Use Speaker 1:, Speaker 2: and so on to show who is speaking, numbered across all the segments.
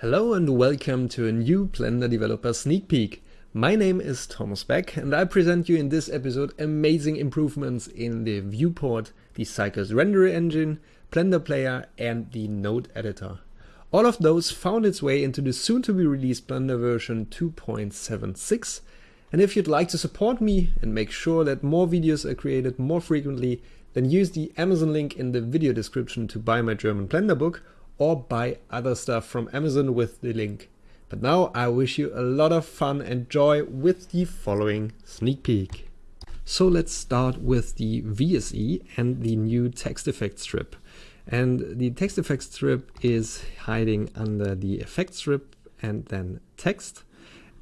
Speaker 1: Hello and welcome to a new Blender Developer Sneak Peek. My name is Thomas Beck and I present you in this episode amazing improvements in the viewport, the Cycles render engine, Blender Player and the node editor. All of those found its way into the soon to be released Blender version 2.76 and if you'd like to support me and make sure that more videos are created more frequently, then use the Amazon link in the video description to buy my German Blender book or buy other stuff from Amazon with the link. But now I wish you a lot of fun and joy with the following sneak peek. So let's start with the VSE and the new text effect strip. And the text effect strip is hiding under the effect strip and then text.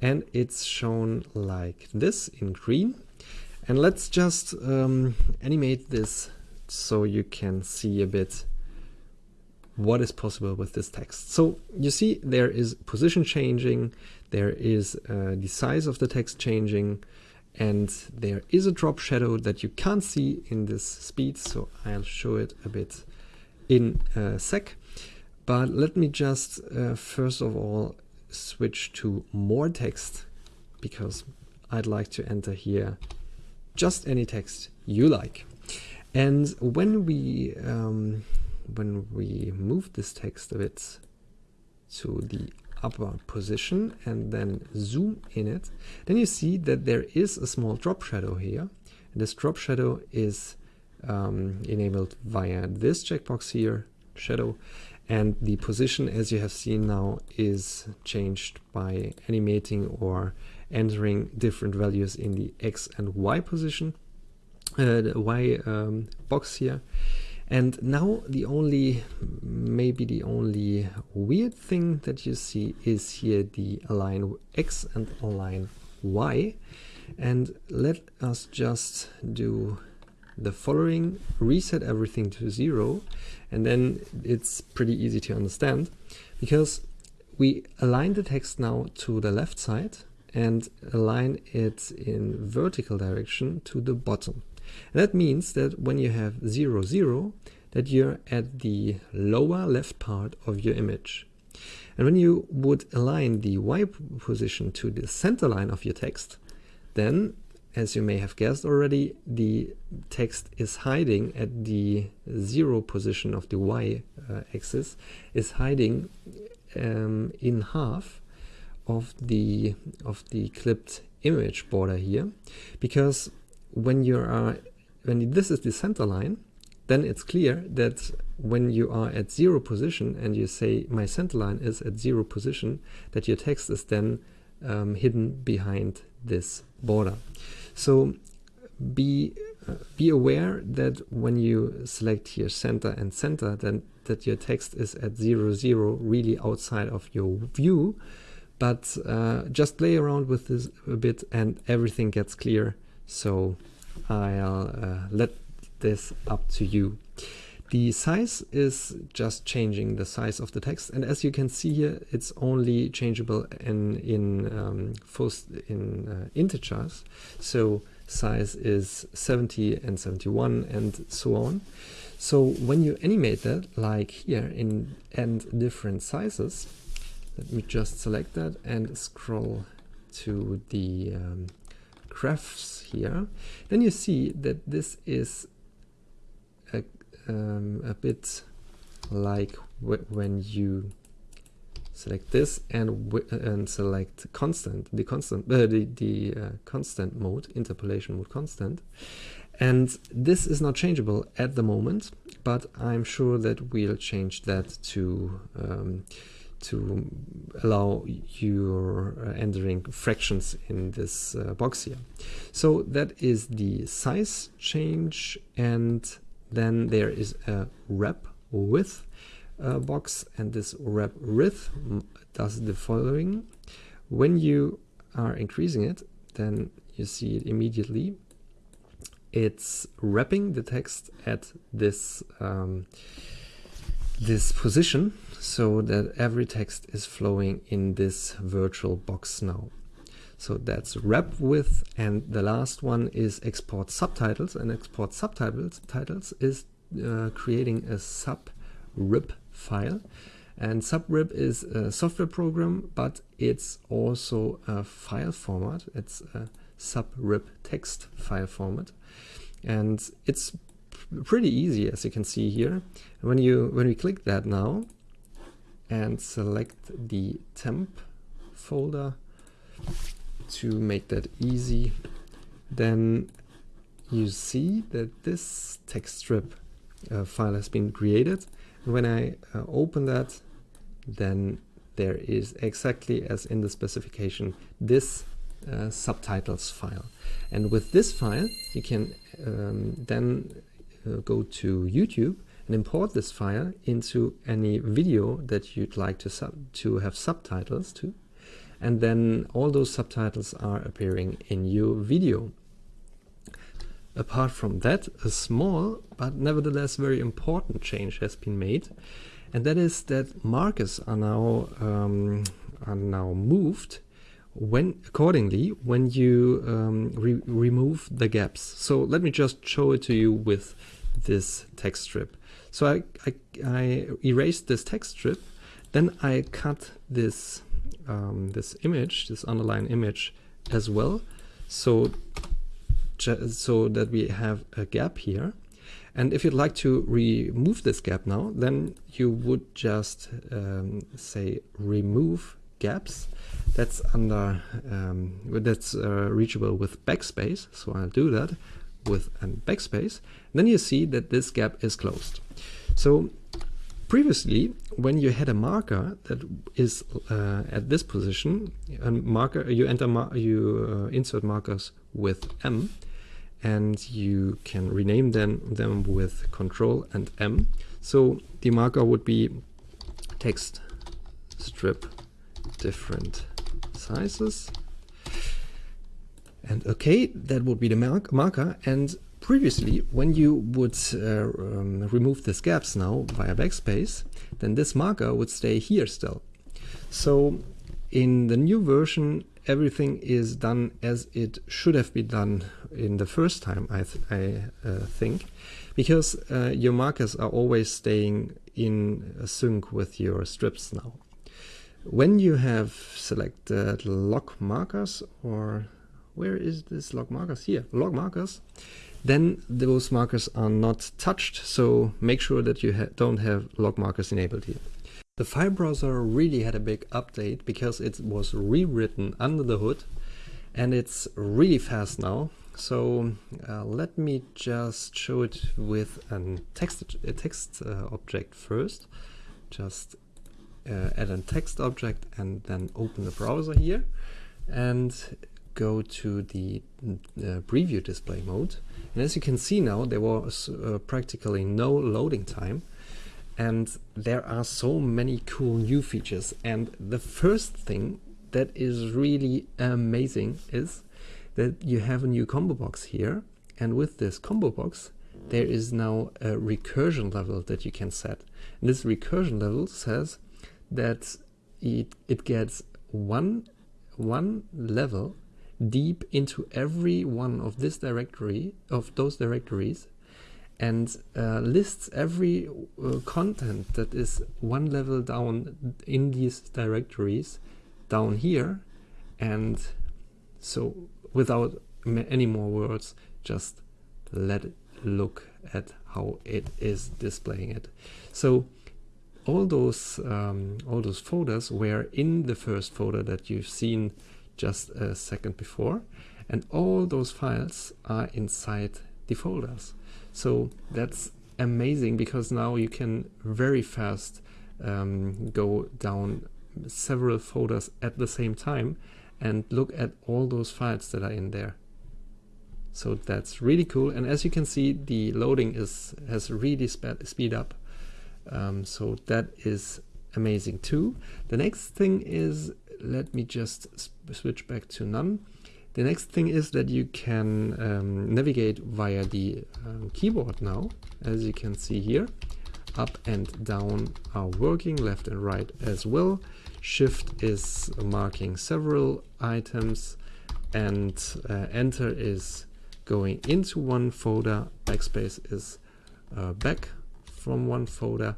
Speaker 1: And it's shown like this in green. And let's just um, animate this so you can see a bit what is possible with this text. So you see there is position changing, there is uh, the size of the text changing, and there is a drop shadow that you can't see in this speed, so I'll show it a bit in a sec. But let me just uh, first of all switch to more text because I'd like to enter here just any text you like. And when we um, when we move this text a bit to the upper position and then zoom in it, then you see that there is a small drop shadow here. And this drop shadow is um, enabled via this checkbox here, shadow, and the position as you have seen now is changed by animating or entering different values in the X and Y position, uh, the Y um, box here. And now the only, maybe the only weird thing that you see is here the align X and align Y. And let us just do the following, reset everything to zero, and then it's pretty easy to understand because we align the text now to the left side and align it in vertical direction to the bottom. That means that when you have 0, 0, that you're at the lower left part of your image. And when you would align the Y position to the center line of your text, then, as you may have guessed already, the text is hiding at the zero position of the Y uh, axis, is hiding um, in half of the of the clipped image border here, because when you are when this is the center line, then it's clear that when you are at zero position and you say my center line is at zero position, that your text is then um, hidden behind this border. So be uh, be aware that when you select here center and center, then that your text is at zero zero, really outside of your view. But uh, just play around with this a bit, and everything gets clear. So I'll uh, let this up to you. The size is just changing the size of the text, and as you can see here, it's only changeable in in um, in uh, integers. So size is 70 and 71 and so on. So when you animate that, like here in and different sizes, let me just select that and scroll to the um, graphs here, then you see that this is a, um, a bit like when you select this and and select constant the constant uh, the, the uh, constant mode interpolation mode constant. And this is not changeable at the moment but I'm sure that we'll change that to um, to allow your uh, entering fractions in this uh, box here. So that is the size change and then there is a wrap width uh, box and this wrap width does the following. When you are increasing it then you see it immediately. It's wrapping the text at this um, this position so that every text is flowing in this virtual box now. So that's wrap width and the last one is export subtitles and export subtitles titles is uh, creating a sub rip file And subrip is a software program, but it's also a file format. It's a subrip text file format. And it's pretty easy, as you can see here. When you when we click that now and select the temp folder to make that easy, then you see that this text strip uh, file has been created. When I uh, open that, then there is exactly as in the specification this uh, subtitles file. And with this file, you can um, then uh, go to YouTube and import this file into any video that you'd like to, sub to have subtitles to. And then all those subtitles are appearing in your video. Apart from that, a small but nevertheless very important change has been made, and that is that markers are now um, are now moved when accordingly when you um, re remove the gaps. So let me just show it to you with this text strip. So I, I, I erased this text strip, then I cut this um, this image, this underline image as well. So so that we have a gap here. And if you'd like to remove this gap now, then you would just um, say remove gaps. That's under um, that's uh, reachable with backspace. So I'll do that with a backspace. then you see that this gap is closed. So previously, when you had a marker that is uh, at this position, a marker you enter mar you uh, insert markers with M and you can rename them, them with control and M. So the marker would be text strip different sizes. And okay, that would be the marker. And previously, when you would uh, um, remove these gaps now via backspace, then this marker would stay here still. So in the new version, everything is done as it should have been done in the first time, I, th I uh, think, because uh, your markers are always staying in sync with your strips now. When you have selected lock markers, or where is this lock markers? Here, lock markers, then those markers are not touched, so make sure that you ha don't have lock markers enabled here. The file browser really had a big update because it was rewritten under the hood and it's really fast now. So uh, let me just show it with a text, a text uh, object first. Just uh, add a text object and then open the browser here and go to the uh, preview display mode. And as you can see now, there was uh, practically no loading time. And there are so many cool new features. And the first thing that is really amazing is that you have a new combo box here. And with this combo box there is now a recursion level that you can set. And this recursion level says that it, it gets one one level deep into every one of this directory of those directories and uh, lists every uh, content that is one level down in these directories down here. And so without any more words just let it look at how it is displaying it. So all those um, all those folders were in the first folder that you've seen just a second before and all those files are inside the folders so that's amazing because now you can very fast um, go down several folders at the same time and look at all those files that are in there. So that's really cool. And as you can see, the loading is has really sped speed up. Um, so that is amazing too. The next thing is, let me just switch back to none. The next thing is that you can um, navigate via the um, keyboard now, as you can see here. Up and down are working, left and right as well. Shift is marking several items and uh, enter is going into one folder. Backspace is uh, back from one folder.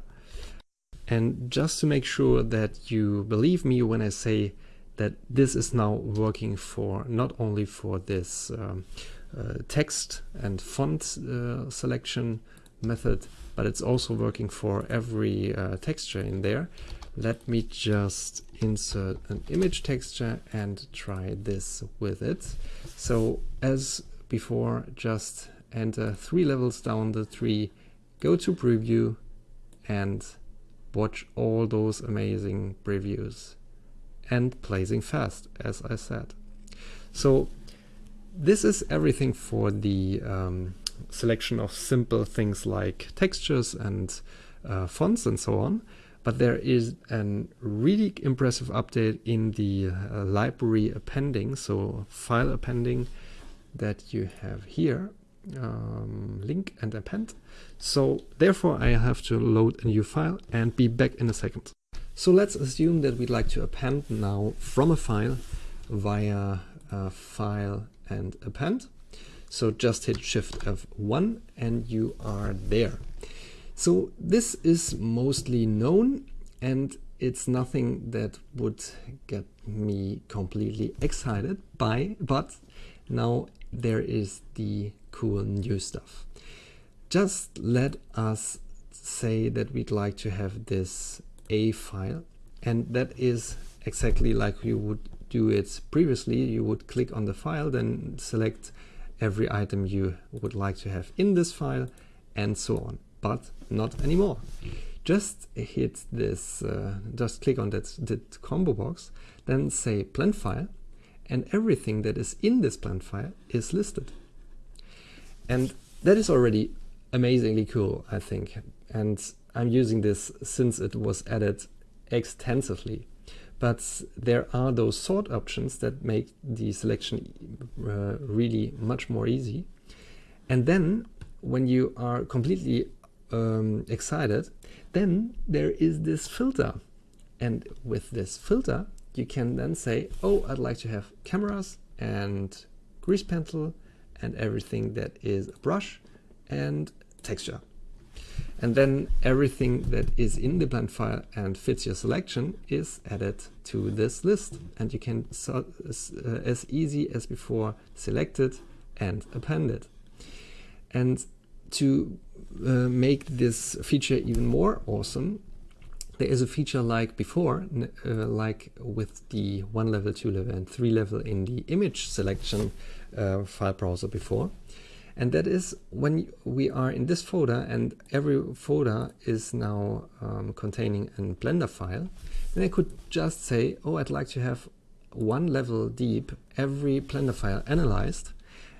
Speaker 1: And just to make sure that you believe me when I say that this is now working for not only for this um, uh, text and font uh, selection method, but it's also working for every uh, texture in there. Let me just insert an image texture and try this with it. So as before, just enter three levels down the tree, go to preview and watch all those amazing previews and blazing fast, as I said. So this is everything for the um, selection of simple things like textures and uh, fonts and so on. But there is a really impressive update in the uh, library appending, so file appending that you have here, um, link and append. So therefore I have to load a new file and be back in a second. So let's assume that we'd like to append now from a file via file and append. So just hit Shift F1 and you are there. So this is mostly known and it's nothing that would get me completely excited by, but now there is the cool new stuff. Just let us say that we'd like to have this A file and that is exactly like you would do it previously. You would click on the file, then select every item you would like to have in this file and so on, but not anymore. Just hit this, uh, just click on that, that combo box, then say blend file, and everything that is in this blend file is listed. And that is already amazingly cool, I think. And I'm using this since it was added extensively but there are those sort options that make the selection uh, really much more easy. And then when you are completely um, excited, then there is this filter. And with this filter, you can then say, oh, I'd like to have cameras and grease pencil and everything that is a brush and texture. And then everything that is in the blend file and fits your selection is added to this list. And you can, so, uh, as easy as before, select it and append it. And to uh, make this feature even more awesome, there is a feature like before, uh, like with the one level, two level, and three level in the image selection uh, file browser before. And that is when we are in this folder and every folder is now um, containing a Blender file, then I could just say, oh, I'd like to have one level deep every Blender file analyzed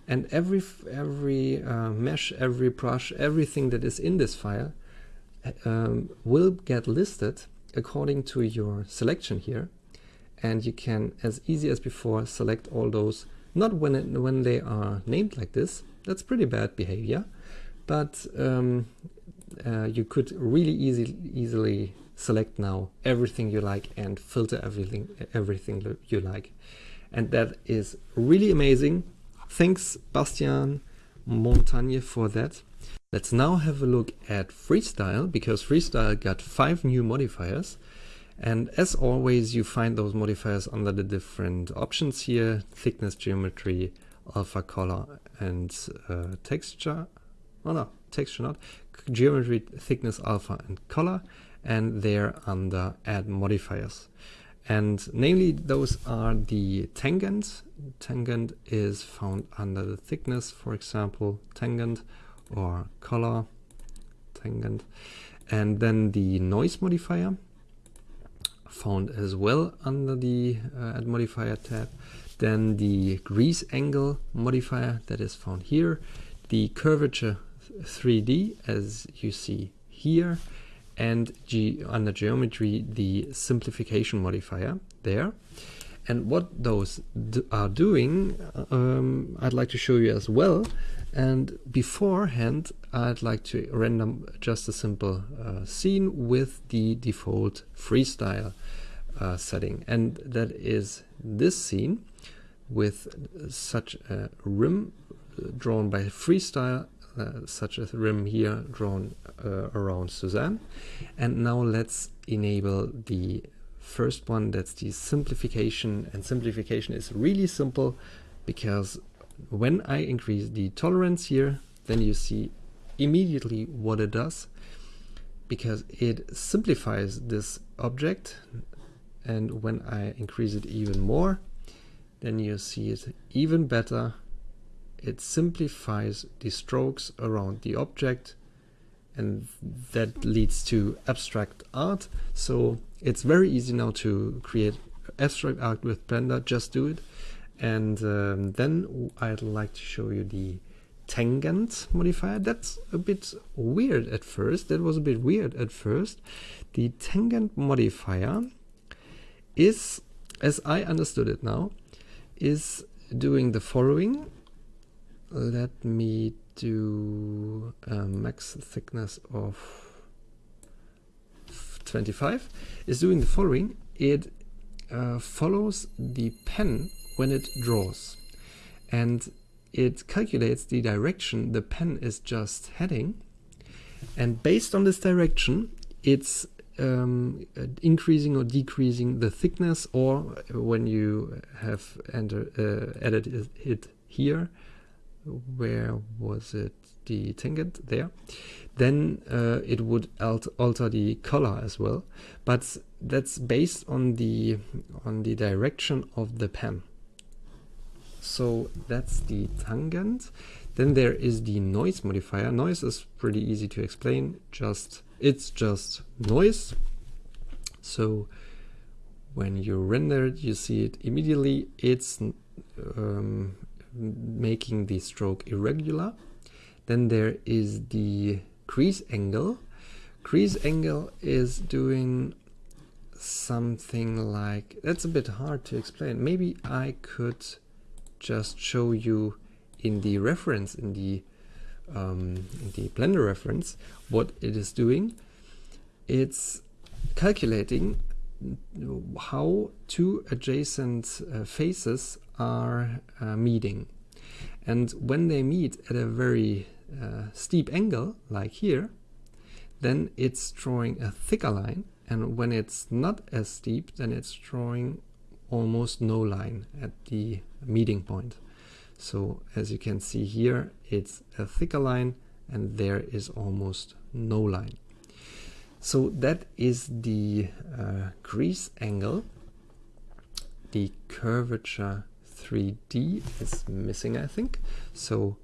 Speaker 1: and every, every uh, mesh, every brush, everything that is in this file um, will get listed according to your selection here. And you can, as easy as before, select all those, not when, it, when they are named like this, that's pretty bad behavior, but um, uh, you could really easy, easily select now everything you like and filter everything, everything you like. And that is really amazing. Thanks, Bastien Montagne, for that. Let's now have a look at Freestyle, because Freestyle got five new modifiers. And as always, you find those modifiers under the different options here, thickness, geometry, alpha color and uh, texture. Oh no, texture not. Geometry, thickness, alpha and color. And they're under add modifiers. And namely, those are the tangent. Tangent is found under the thickness, for example, tangent or color tangent. And then the noise modifier found as well under the uh, add modifier tab. Then the crease angle modifier that is found here, the curvature 3D as you see here, and under geometry the simplification modifier there. And what those are doing, um, I'd like to show you as well. And beforehand, I'd like to render just a simple uh, scene with the default freestyle uh, setting. And that is this scene with such a rim drawn by freestyle uh, such a rim here drawn uh, around Suzanne. And now let's enable the first one, that's the simplification. And simplification is really simple because when I increase the tolerance here, then you see immediately what it does because it simplifies this object. And when I increase it even more then you see it even better. It simplifies the strokes around the object and that leads to abstract art. So it's very easy now to create abstract art with Blender. Just do it and um, then I'd like to show you the tangent modifier. That's a bit weird at first. That was a bit weird at first. The tangent modifier is, as I understood it now, is doing the following. Let me do a max thickness of 25. Is doing the following. It uh, follows the pen when it draws. And it calculates the direction the pen is just heading. And based on this direction it's um, increasing or decreasing the thickness or when you have enter, uh, added it here where was it the tangent there. Then uh, it would alt alter the color as well. But that's based on the on the direction of the pen so that's the tangent. Then there is the noise modifier. Noise is pretty easy to explain. Just It's just noise. So when you render it, you see it immediately. It's um, making the stroke irregular. Then there is the crease angle. Crease angle is doing something like, that's a bit hard to explain. Maybe I could just show you in the reference, in the, um, in the Blender reference, what it is doing. It's calculating how two adjacent uh, faces are uh, meeting. And when they meet at a very uh, steep angle, like here, then it's drawing a thicker line. And when it's not as steep, then it's drawing almost no line at the meeting point. So as you can see here, it's a thicker line and there is almost no line. So that is the uh, crease angle. The curvature 3D is missing, I think. So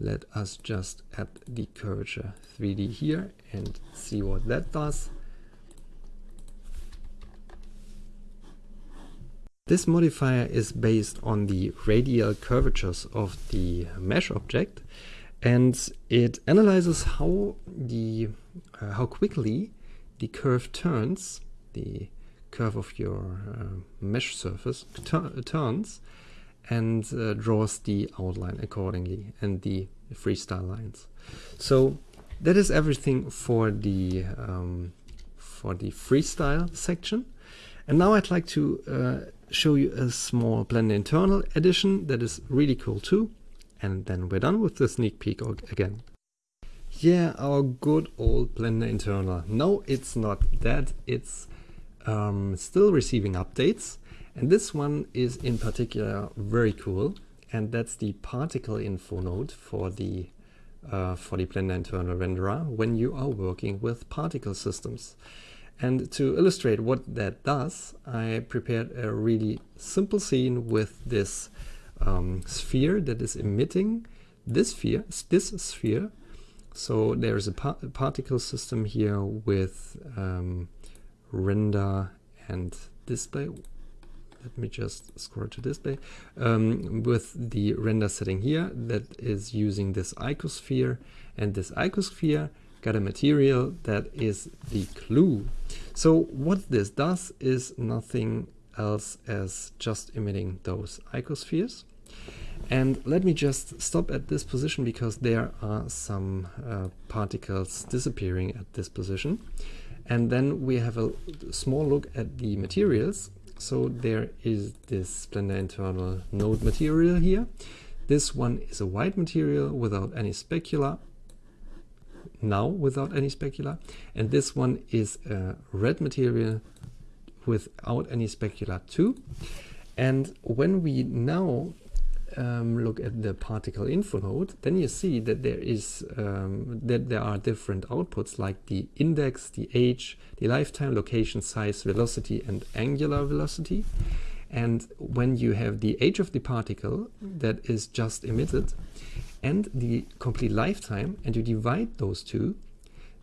Speaker 1: let us just add the curvature 3D here and see what that does. This modifier is based on the radial curvatures of the mesh object and it analyzes how the uh, how quickly the curve turns, the curve of your uh, mesh surface turns and uh, draws the outline accordingly and the freestyle lines. So that is everything for the um, for the freestyle section. And now I'd like to uh, show you a small Blender internal edition that is really cool too. And then we're done with the sneak peek again. Yeah, our good old Blender internal. No, it's not dead. It's um, still receiving updates. And this one is in particular very cool. And that's the particle info node for the uh, for the Blender internal renderer when you are working with particle systems. And to illustrate what that does, I prepared a really simple scene with this um, sphere that is emitting this sphere, this sphere. So there's a, par a particle system here with um, render and display. Let me just scroll to display. Um, with the render setting here that is using this icosphere and this icosphere got a material that is the clue. So what this does is nothing else as just emitting those icospheres. And let me just stop at this position because there are some uh, particles disappearing at this position. And then we have a small look at the materials. So there is this Blender internal node material here. This one is a white material without any specular now without any specular. And this one is a red material without any specular too. And when we now um, look at the particle info node, then you see that there is um, that there are different outputs like the index, the age, the lifetime, location, size, velocity, and angular velocity. And when you have the age of the particle that is just emitted and the complete lifetime, and you divide those two,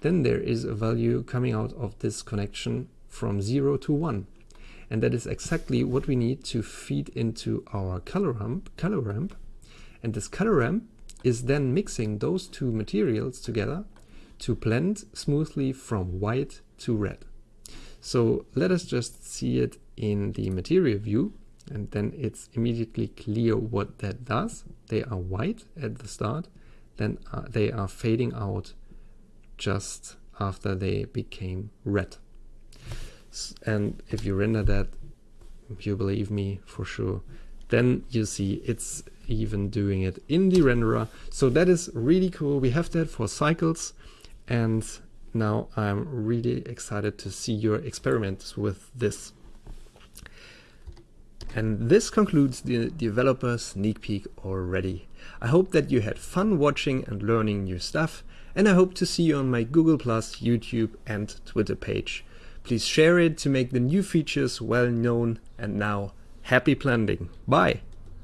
Speaker 1: then there is a value coming out of this connection from 0 to 1. And that is exactly what we need to feed into our color ramp. Color ramp. And this color ramp is then mixing those two materials together to blend smoothly from white to red. So let us just see it in the material view and then it's immediately clear what that does. They are white at the start, then uh, they are fading out just after they became red. And if you render that, you believe me for sure, then you see it's even doing it in the renderer. So that is really cool. We have that for cycles and now I'm really excited to see your experiments with this. And this concludes the developer sneak peek already. I hope that you had fun watching and learning new stuff, and I hope to see you on my Google+, YouTube and Twitter page. Please share it to make the new features well known, and now, happy blending. Bye!